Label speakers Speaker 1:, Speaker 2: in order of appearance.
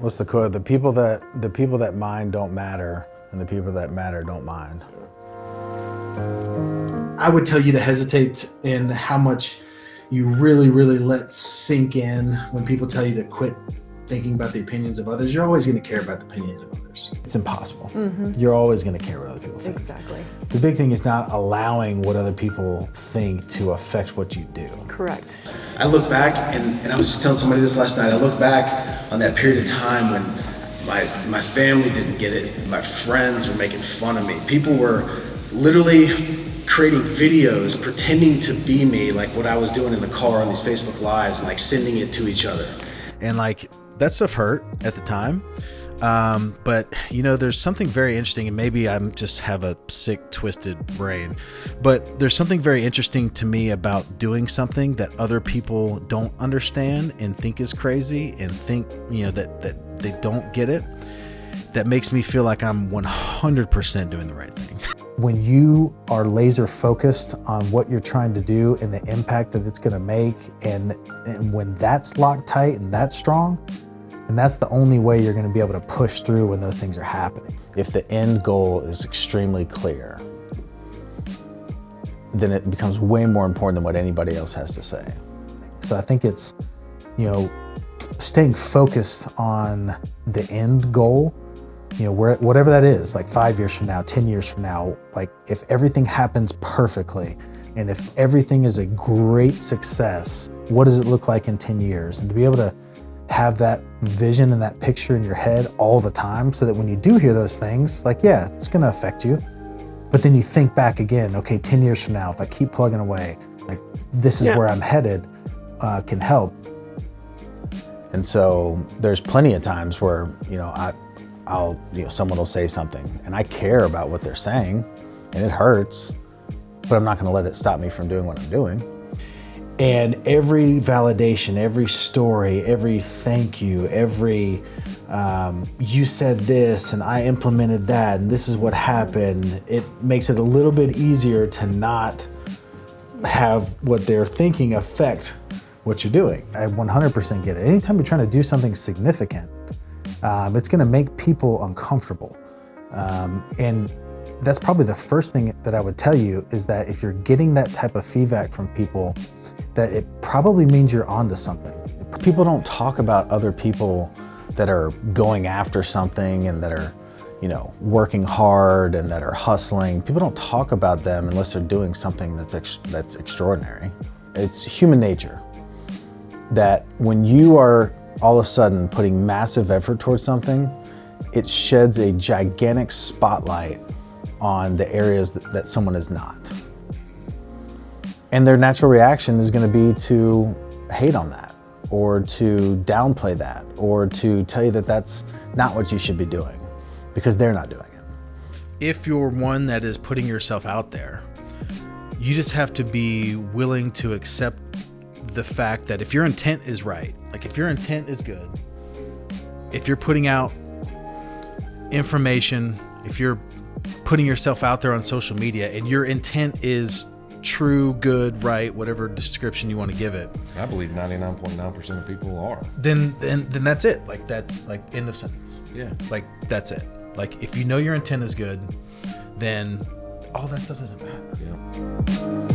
Speaker 1: What's the quote? The people that the people that mind don't matter, and the people that matter don't mind.
Speaker 2: I would tell you to hesitate in how much you really, really let sink in when people tell you to quit thinking about the opinions of others. You're always going to care about the opinions of others.
Speaker 1: It's impossible. Mm-hmm. You're always going to care what other people think.
Speaker 3: Exactly.
Speaker 1: The big thing is not allowing what other people think to affect what you do.
Speaker 3: Correct.
Speaker 2: I look back, and, and I was just telling somebody this last night. I look back on that period of time when my my family didn't get it. My friends were making fun of me. People were literally creating videos pretending to be me, like what I was doing in the car on these Facebook Lives, and like sending it to each other.
Speaker 1: and like that stuff hurt at the time um, but you know there's something very interesting and maybe i'm just have a sick twisted brain but there's something very interesting to me about doing something that other people don't understand and think is crazy and think you know that that they don't get it that makes me feel like i'm 100% doing the right thing. When you are laser focused on what you're trying to do and the impact that it's going to make and, and when that's locked tight and that's strong and that's the only way you're going to be able to push through when those things are happening if the end goal is extremely clear then it becomes way more important than what anybody else has to say so i think it's you know staying focused on the end goal you know, where, whatever that is, like five years from now, 10 years from now, like if everything happens perfectly and if everything is a great success, what does it look like in 10 years? And to be able to have that vision and that picture in your head all the time so that when you do hear those things, like, yeah, it's gonna affect you. But then you think back again, okay, 10 years from now, if I keep plugging away, like this is
Speaker 3: Yeah.
Speaker 1: where I'm headed, uh, can help. And so there's plenty of times where, you know, I, I'll, you know, someone will say something and I care about what they're saying and it hurts, but I'm not going to let it stop me from doing what I'm doing. And every validation, every story, every thank you, every um, you said this and I implemented that and this is what happened, it makes it a little bit easier to not have what they're thinking affect what you're doing. I 100% get it. Anytime you're trying to do something significant, um, it's going to make people uncomfortable. Um, and that's probably the first thing that I would tell you is that if you're getting that type of feedback from people, that it probably means you're onto something. People don't talk about other people that are going after something and that are, you know, working hard and that are hustling. People don't talk about them unless they're doing something that's ex- that's extraordinary. It's human nature that when you are all of a sudden putting massive effort towards something, it sheds a gigantic spotlight on the areas that, that someone is not. And their natural reaction is going to be to hate on that or to downplay that or to tell you that that's not what you should be doing because they're not doing it. If you're one that is putting yourself out there, you just have to be willing to accept the fact that if your intent is right, like if your intent is good, if you're putting out information, if you're putting yourself out there on social media and your intent is true, good, right, whatever description you want to give it,
Speaker 4: I believe 99.9% of people are.
Speaker 1: then then then that's it. Like that's like end of sentence.
Speaker 4: Yeah.
Speaker 1: Like that's it. Like if you know your intent is good, then all that stuff doesn't matter.
Speaker 4: Yeah.